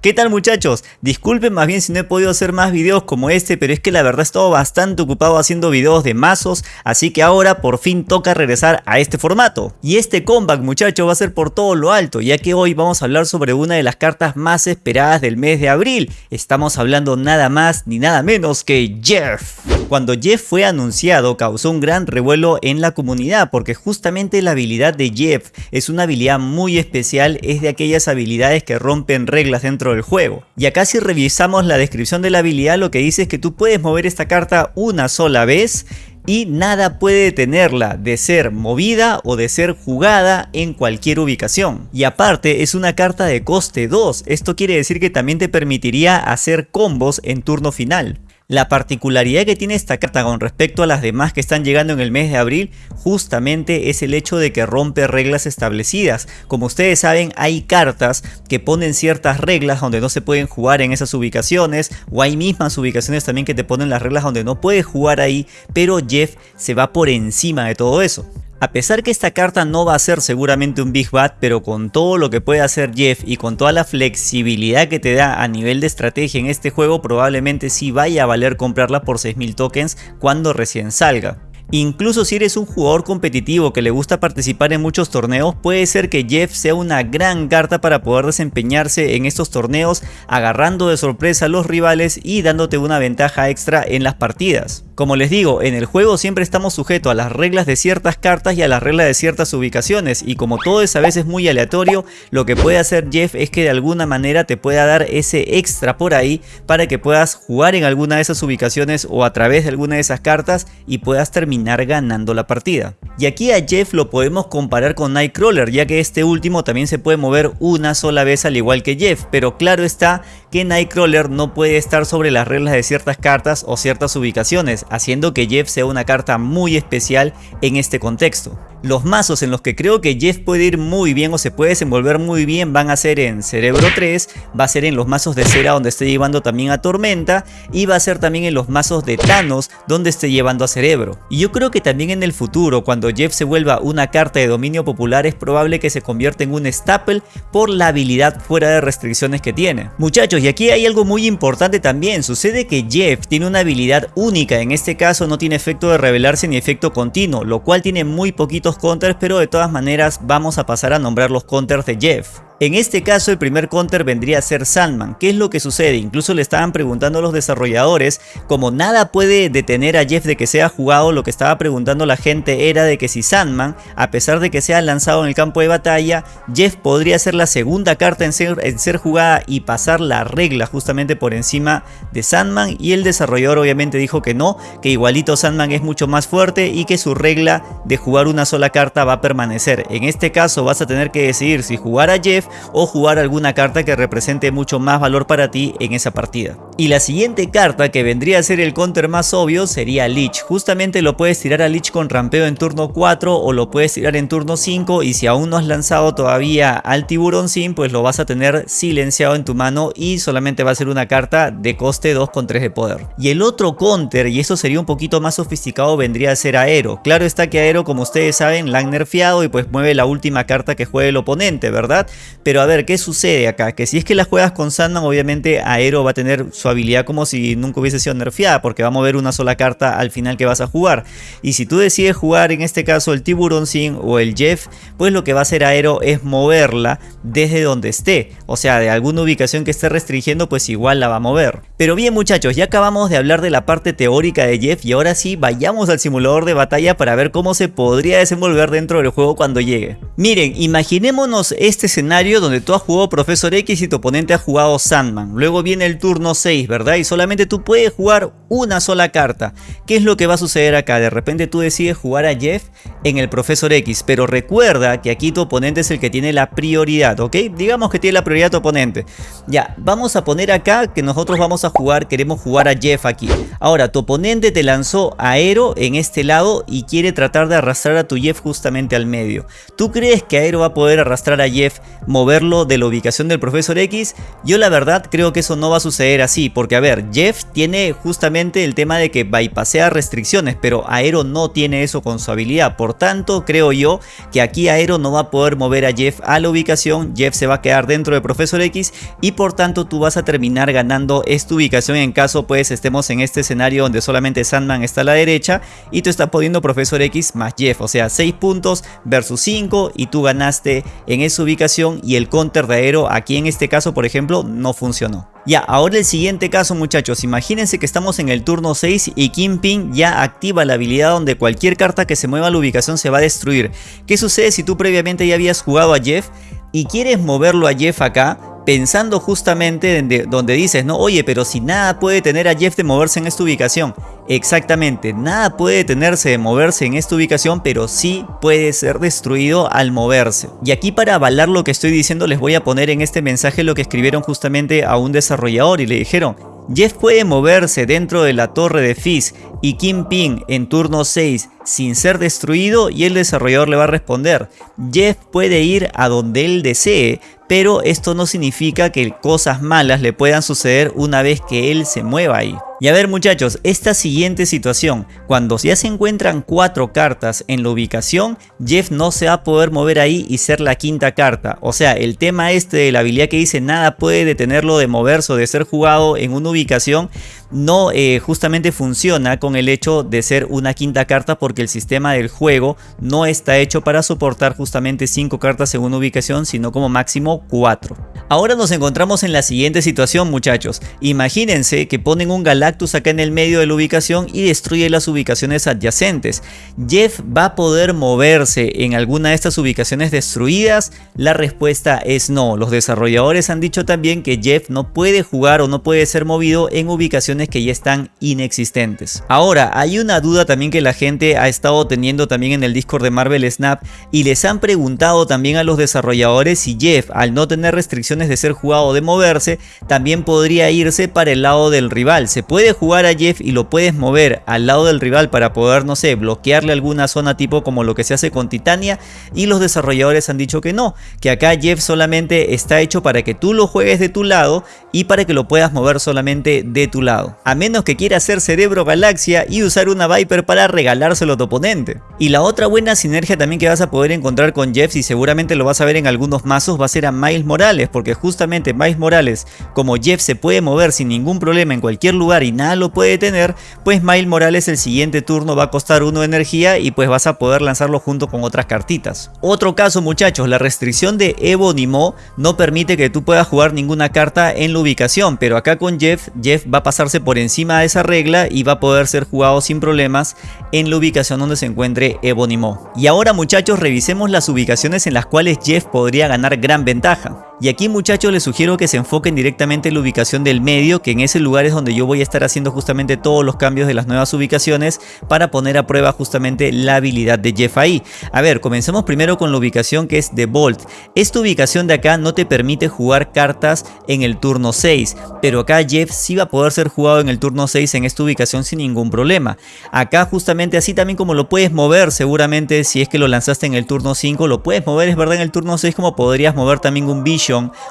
¿Qué tal muchachos? Disculpen más bien si no he podido hacer más videos como este, pero es que la verdad he estado bastante ocupado haciendo videos de mazos, así que ahora por fin toca regresar a este formato. Y este comeback muchachos va a ser por todo lo alto, ya que hoy vamos a hablar sobre una de las cartas más esperadas del mes de abril. Estamos hablando nada más ni nada menos que Jeff. Cuando Jeff fue anunciado causó un gran revuelo en la comunidad porque justamente la habilidad de Jeff es una habilidad muy especial, es de aquellas habilidades que rompen reglas dentro del juego. Y acá si revisamos la descripción de la habilidad lo que dice es que tú puedes mover esta carta una sola vez y nada puede detenerla de ser movida o de ser jugada en cualquier ubicación. Y aparte es una carta de coste 2, esto quiere decir que también te permitiría hacer combos en turno final. La particularidad que tiene esta carta con respecto a las demás que están llegando en el mes de abril justamente es el hecho de que rompe reglas establecidas. Como ustedes saben hay cartas que ponen ciertas reglas donde no se pueden jugar en esas ubicaciones o hay mismas ubicaciones también que te ponen las reglas donde no puedes jugar ahí pero Jeff se va por encima de todo eso. A pesar que esta carta no va a ser seguramente un Big Bad, pero con todo lo que puede hacer Jeff y con toda la flexibilidad que te da a nivel de estrategia en este juego, probablemente sí vaya a valer comprarla por 6000 tokens cuando recién salga. Incluso si eres un jugador competitivo que le gusta participar en muchos torneos, puede ser que Jeff sea una gran carta para poder desempeñarse en estos torneos, agarrando de sorpresa a los rivales y dándote una ventaja extra en las partidas. Como les digo, en el juego siempre estamos sujetos a las reglas de ciertas cartas y a las reglas de ciertas ubicaciones y como todo es a veces muy aleatorio, lo que puede hacer Jeff es que de alguna manera te pueda dar ese extra por ahí para que puedas jugar en alguna de esas ubicaciones o a través de alguna de esas cartas y puedas terminar ganando la partida. Y aquí a Jeff lo podemos comparar con Nightcrawler ya que este último también se puede mover una sola vez al igual que Jeff, pero claro está que Nightcrawler no puede estar sobre las reglas de ciertas cartas o ciertas ubicaciones, haciendo que Jeff sea una carta muy especial en este contexto. Los mazos en los que creo que Jeff puede ir muy bien o se puede desenvolver muy bien van a ser en Cerebro 3, va a ser en los mazos de cera donde esté llevando también a Tormenta y va a ser también en los mazos de Thanos donde esté llevando a Cerebro. Y yo creo que también en el futuro cuando Jeff se vuelva una carta de dominio popular es probable que se convierta en un staple por la habilidad fuera de restricciones que tiene. Muchachos y aquí hay algo muy importante también, sucede que Jeff tiene una habilidad única, en este caso no tiene efecto de revelarse ni efecto continuo, lo cual tiene muy poquito counters, pero de todas maneras vamos a pasar a nombrar los counters de Jeff. En este caso el primer counter vendría a ser Sandman. ¿Qué es lo que sucede? Incluso le estaban preguntando a los desarrolladores, como nada puede detener a Jeff de que sea jugado, lo que estaba preguntando la gente era de que si Sandman, a pesar de que sea lanzado en el campo de batalla, Jeff podría ser la segunda carta en ser, en ser jugada y pasar la regla justamente por encima de Sandman y el desarrollador obviamente dijo que no, que igualito Sandman es mucho más fuerte y que su regla de jugar una sola carta va a permanecer. En este caso vas a tener que decidir si jugar a Jeff o jugar alguna carta que represente mucho más valor para ti en esa partida. Y la siguiente carta que vendría a ser el counter más obvio sería Lich. Justamente lo puedes tirar a Lich con rampeo en turno 4 o lo puedes tirar en turno 5 y si aún no has lanzado todavía al tiburón sin pues lo vas a tener silenciado en tu mano y solamente va a ser una carta de coste 2 con 3 de poder. Y el otro counter, y eso sería un poquito más sofisticado, vendría a ser Aero. Claro está que Aero como ustedes saben la han nerfeado y pues mueve la última carta que juegue el oponente, ¿verdad? Pero a ver, ¿qué sucede acá? Que si es que la juegas con Sandman, obviamente Aero va a tener su habilidad como si nunca hubiese sido nerfeada, porque va a mover una sola carta al final que vas a jugar. Y si tú decides jugar en este caso el Tiburón Sin o el Jeff, pues lo que va a hacer Aero es moverla desde donde esté. O sea, de alguna ubicación que esté restringiendo, pues igual la va a mover. Pero bien muchachos, ya acabamos de hablar de la parte teórica de Jeff y ahora sí vayamos al simulador de batalla para ver cómo se podría desenvolver dentro del juego cuando llegue. Miren, imaginémonos este escenario donde tú has jugado Profesor X y tu oponente ha jugado Sandman. Luego viene el turno 6, ¿verdad? Y solamente tú puedes jugar una sola carta. ¿Qué es lo que va a suceder acá? De repente tú decides jugar a Jeff en el Profesor X, pero recuerda que aquí tu oponente es el que tiene la prioridad, ¿ok? Digamos que tiene la prioridad tu oponente. Ya, vamos a poner acá que nosotros vamos a jugar, queremos jugar a Jeff aquí. Ahora, tu oponente te lanzó Aero en este lado y quiere tratar de arrastrar a tu Jeff justamente al medio. ¿Tú crees que Aero va a poder arrastrar a Jeff, moverlo de la ubicación del Profesor X? Yo la verdad creo que eso no va a suceder así. sí, porque a ver, Jeff tiene justamente el tema de que bypasea restricciones, pero Aero no tiene eso con su habilidad. Por tanto, creo yo que aquí Aero no va a poder mover a Jeff a la ubicación, Jeff se va a quedar dentro de Profesor X y por tanto tú vas a terminar ganando esta ubicación en caso pues estemos en este escenario donde solamente Sandman está a la derecha y tú estás poniendo Profesor X más Jeff, o sea 6 puntos versus 5 y tú ganaste en esa ubicación y el counter de Aero aquí en este caso por ejemplo no funcionó. Ya, ahora el siguiente caso muchachos, imagínense que estamos en el turno 6 y Kingpin ya activa la habilidad donde cualquier carta que se mueva a la ubicación se va a destruir. ¿Qué sucede si tú previamente ya habías jugado a Jeff y quieres moverlo a Jeff acá? Pensando justamente donde dices, no, oye, pero si nada puede tener a Jeff de moverse en esta ubicación. Exactamente, nada puede detenerse de moverse en esta ubicación, pero sí puede ser destruido al moverse. Y aquí para avalar lo que estoy diciendo les voy a poner en este mensaje lo que escribieron justamente a un desarrollador y le dijeron, Jeff puede moverse dentro de la torre de Fizz y Kingpin en turno 6 sin ser destruido y el desarrollador le va a responder. Jeff puede ir a donde él desee, pero esto no significa que cosas malas le puedan suceder una vez que él se mueva ahí. Y a ver muchachos, esta siguiente situación, cuando ya se encuentran cuatro cartas en la ubicación, Jeff no se va a poder mover ahí y ser la quinta carta. O sea, el tema este de la habilidad que dice nada puede detenerlo de moverse o de ser jugado en una ubicación, no eh, justamente funciona con el hecho de ser una quinta carta porque el sistema del juego no está hecho para soportar justamente 5 cartas una ubicación sino como máximo 4. Ahora nos encontramos en la siguiente situación muchachos, imagínense que ponen un Galactus acá en el medio de la ubicación y destruye las ubicaciones adyacentes. Jeff va a poder moverse en alguna de estas ubicaciones destruidas, la respuesta es no, los desarrolladores han dicho también que Jeff no puede jugar o no puede ser movido en ubicaciones que ya están inexistentes. Ahora, hay una duda también que la gente ha estado teniendo también en el Discord de Marvel Snap y les han preguntado también a los desarrolladores si Jeff, al no tener restricciones de ser jugado o de moverse, también podría irse para el lado del rival. Se puede jugar a Jeff y lo puedes mover al lado del rival para poder, no sé, bloquearle alguna zona tipo como lo que se hace con Titania y los desarrolladores han dicho que no, que acá Jeff solamente está hecho para que tú lo juegues de tu lado y para que lo puedas mover solamente de tu lado a menos que quiera hacer Cerebro Galaxia y usar una Viper para regalárselo a tu oponente. Y la otra buena sinergia también que vas a poder encontrar con Jeff y seguramente lo vas a ver en algunos mazos va a ser a Miles Morales porque justamente Miles Morales como Jeff se puede mover sin ningún problema en cualquier lugar y nada lo puede tener pues Miles Morales el siguiente turno va a costar uno de energía y pues vas a poder lanzarlo junto con otras cartitas. Otro caso muchachos, la restricción de Evo Mo no permite que tú puedas jugar ninguna carta en la ubicación pero acá con Jeff, Jeff va a pasarse por encima de esa regla y va a poder ser jugado sin problemas en la ubicación donde se encuentre Ebonimo. Y ahora muchachos revisemos las ubicaciones en las cuales Jeff podría ganar gran ventaja. Y aquí muchachos les sugiero que se enfoquen directamente en la ubicación del medio, que en ese lugar es donde yo voy a estar haciendo justamente todos los cambios de las nuevas ubicaciones para poner a prueba justamente la habilidad de Jeff ahí. A ver, comencemos primero con la ubicación que es de Bolt. Esta ubicación de acá no te permite jugar cartas en el turno 6, pero acá Jeff sí va a poder ser jugado en el turno 6 en esta ubicación sin ningún problema. Acá justamente así también como lo puedes mover seguramente si es que lo lanzaste en el turno 5, lo puedes mover es verdad en el turno 6 como podrías mover también un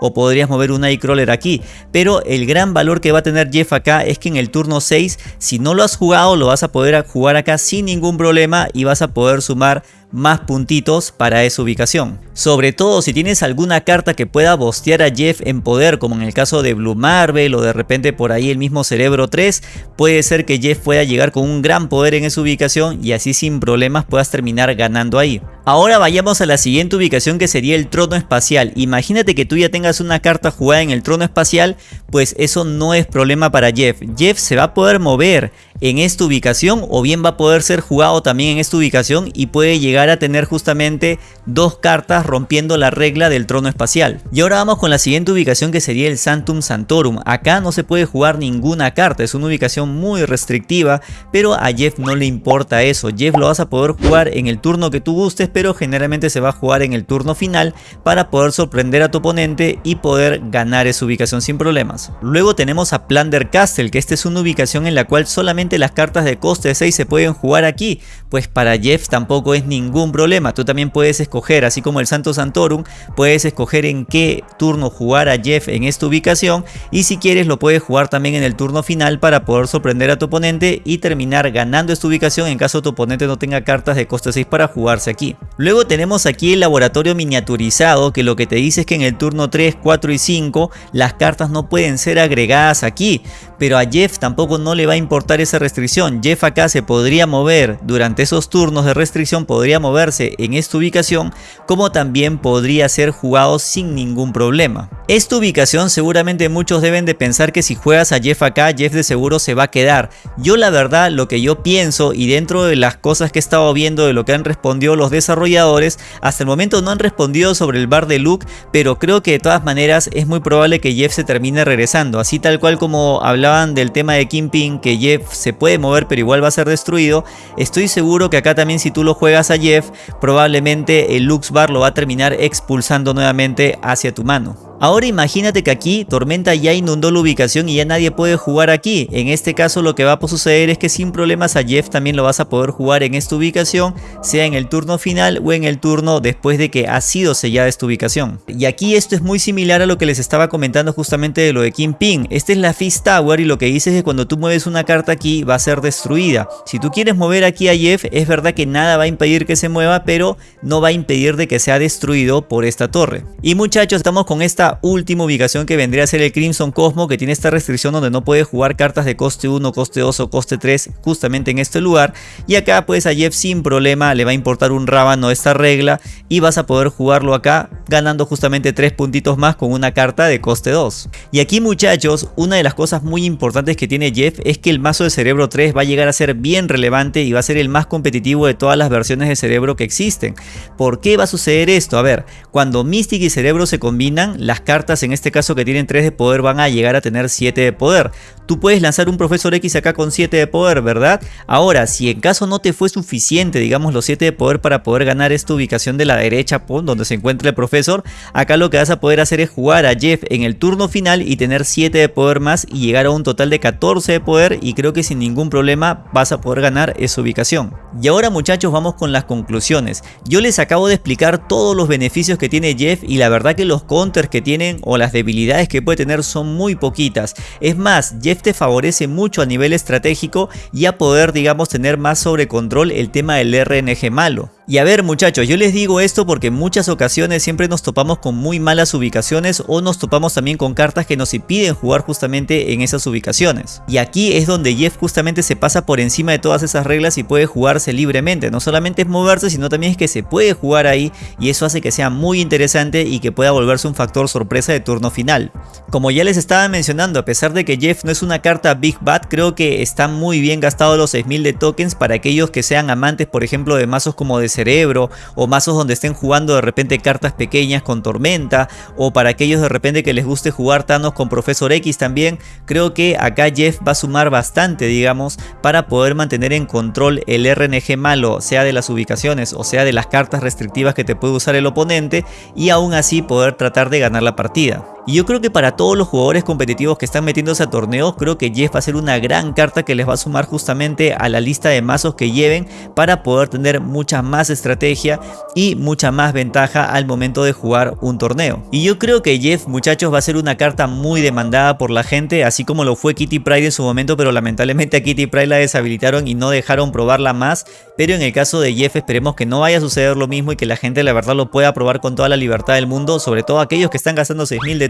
O podrías mover un Nightcrawler aquí. Pero el gran valor que va a tener Jeff acá es que en el turno 6, si no lo has jugado, lo vas a poder jugar acá sin ningún problema y vas a poder sumar más puntitos para esa ubicación. Sobre todo si tienes alguna carta que pueda bostear a Jeff en poder como en el caso de Blue Marvel o de repente por ahí el mismo Cerebro 3 puede ser que Jeff pueda llegar con un gran poder en esa ubicación y así sin problemas puedas terminar ganando ahí. Ahora vayamos a la siguiente ubicación que sería el trono espacial. Imagínate que tú ya tengas una carta jugada en el trono espacial, pues eso no es problema para Jeff. Jeff se va a poder mover en esta ubicación o bien va a poder ser jugado también en esta ubicación y puede llegar a tener justamente dos cartas rompiendo la regla del trono espacial. Y ahora vamos con la siguiente ubicación que sería el Santum Santorum. Acá no se puede jugar ninguna carta, es una ubicación muy restrictiva, pero a Jeff no le importa eso. Jeff lo vas a poder jugar en el turno que tú gustes, pero generalmente se va a jugar en el turno final para poder sorprender a tu oponente y poder ganar esa ubicación sin problemas. Luego tenemos a Plunder Castle, que esta es una ubicación en la cual solamente las cartas de coste 6 se pueden jugar aquí, pues para Jeff tampoco es ningún problema, tú también puedes escoger, así como el Santo Santorum, puedes escoger en qué turno jugar a Jeff en esta ubicación y si quieres lo puedes jugar también en el turno final para poder sorprender a tu oponente y terminar ganando esta ubicación en caso tu oponente no tenga cartas de coste 6 para jugarse aquí. Luego tenemos aquí el laboratorio miniaturizado que lo que te dice es que en el turno 3, 4 y 5 las cartas no pueden ser agregadas aquí, pero a Jeff tampoco no le va a importar esa restricción. Jeff acá se podría mover durante esos turnos de restricción, podría moverse en esta ubicación, como también podría ser jugado sin ningún problema. Esta ubicación seguramente muchos deben de pensar que si juegas a Jeff acá, Jeff de seguro se va a quedar. Yo la verdad lo que yo pienso y dentro de las cosas que he estado viendo de lo que han respondido los desarrolladores, hasta el momento no han respondido sobre el bar de Luke, pero creo que de todas maneras es muy probable que Jeff se termine regresando, así tal cual como hablaba del tema de Kingpin, que Jeff se puede mover pero igual va a ser destruido, estoy seguro que acá también si tú lo juegas a Jeff, probablemente el Lux Bar lo va a terminar expulsando nuevamente hacia tu mano. Ahora imagínate que aquí Tormenta ya inundó la ubicación y ya nadie puede jugar aquí. En este caso lo que va a suceder es que sin problemas a Jeff también lo vas a poder jugar en esta ubicación, sea en el turno final o en el turno después de que ha sido sellada esta ubicación. Y aquí esto es muy similar a lo que les estaba comentando justamente de lo de Kingpin. Esta es la Fist Tower y lo que dice es que cuando tú mueves una carta aquí va a ser destruida. Si tú quieres mover aquí a Jeff, es verdad que nada va a impedir que se mueva, pero no va a impedir de que sea destruido por esta torre. Y muchachos, estamos con esta última ubicación que vendría a ser el Crimson Cosmo que tiene esta restricción donde no puede jugar cartas de coste 1, coste 2 o coste 3 justamente en este lugar y acá pues a Jeff sin problema le va a importar un rábano esta regla y vas a poder jugarlo acá ganando justamente 3 puntitos más con una carta de coste 2. Y aquí muchachos, una de las cosas muy importantes que tiene Jeff es que el mazo de Cerebro 3 va a llegar a ser bien relevante y va a ser el más competitivo de todas las versiones de Cerebro que existen. ¿Por qué va a suceder esto? A ver, cuando Mystic y Cerebro se combinan, las cartas en este caso que tienen 3 de poder van a llegar a tener 7 de poder. Tú puedes lanzar un Profesor X acá con 7 de poder, ¿verdad? Ahora, si en caso no te fue suficiente, digamos, los 7 de poder para poder ganar esta ubicación de la derecha, donde se encuentra el Profesor, acá lo que vas a poder hacer es jugar a Jeff en el turno final y tener 7 de poder más y llegar a un total de 14 de poder y creo que sin ningún problema vas a poder ganar esa ubicación. Y ahora muchachos vamos con las conclusiones. Yo les acabo de explicar todos los beneficios que tiene Jeff y la verdad que los counters que tiene o las debilidades que puede tener son muy poquitas. Es más, Jeff te favorece mucho a nivel estratégico y a poder digamos tener más sobre control el tema del RNG malo. Y a ver muchachos, yo les digo esto porque en muchas ocasiones siempre nos topamos con muy malas ubicaciones o nos topamos también con cartas que nos impiden jugar justamente en esas ubicaciones. Y aquí es donde Jeff justamente se pasa por encima de todas esas reglas y puede jugarse libremente. No solamente es moverse, sino también es que se puede jugar ahí y eso hace que sea muy interesante y que pueda volverse un factor sorpresa de turno final. Como ya les estaba mencionando, a pesar de que Jeff no es una carta Big Bad, creo que está muy bien gastado los 6000 de tokens para aquellos que sean amantes por ejemplo de mazos como de cerebro o mazos donde estén jugando de repente cartas pequeñas con tormenta o para aquellos de repente que les guste jugar Thanos con Profesor X también, creo que acá Jeff va a sumar bastante digamos para poder mantener en control el RNG malo, sea de las ubicaciones o sea de las cartas restrictivas que te puede usar el oponente y aún así poder tratar de ganar la partida. Y yo creo que para todos los jugadores competitivos que están metiéndose a torneos, creo que Jeff va a ser una gran carta que les va a sumar justamente a la lista de mazos que lleven para poder tener mucha más estrategia y mucha más ventaja al momento de jugar un torneo. Y yo creo que Jeff, muchachos, va a ser una carta muy demandada por la gente, así como lo fue Kitty Pride en su momento, pero lamentablemente a Kitty Pride la deshabilitaron y no dejaron probarla más. Pero en el caso de Jeff esperemos que no vaya a suceder lo mismo y que la gente la verdad lo pueda probar con toda la libertad del mundo, sobre todo aquellos que están gastando 6000 de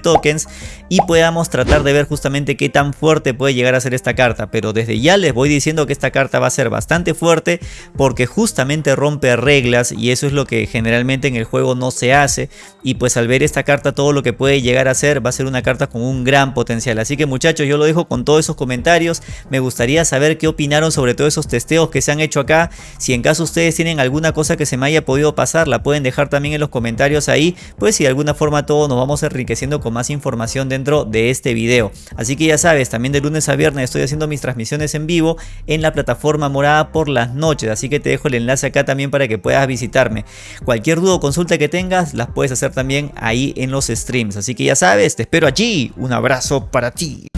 y podamos tratar de ver justamente qué tan fuerte puede llegar a ser esta carta. Pero desde ya les voy diciendo que esta carta va a ser bastante fuerte porque justamente rompe reglas y eso es lo que generalmente en el juego no se hace. Y pues al ver esta carta todo lo que puede llegar a ser va a ser una carta con un gran potencial. Así que muchachos yo lo dejo con todos esos comentarios. Me gustaría saber qué opinaron sobre todos esos testeos que se han hecho acá. Si en caso ustedes tienen alguna cosa que se me haya podido pasar la pueden dejar también en los comentarios ahí. Pues si de alguna forma todos nos vamos enriqueciendo con más información dentro de este video. Así que ya sabes, también de lunes a viernes estoy haciendo mis transmisiones en vivo en la plataforma morada por las noches. Así que te dejo el enlace acá también para que puedas visitarme. Cualquier duda o consulta que tengas las puedes hacer también ahí en los streams. Así que ya sabes, te espero allí. Un abrazo para ti.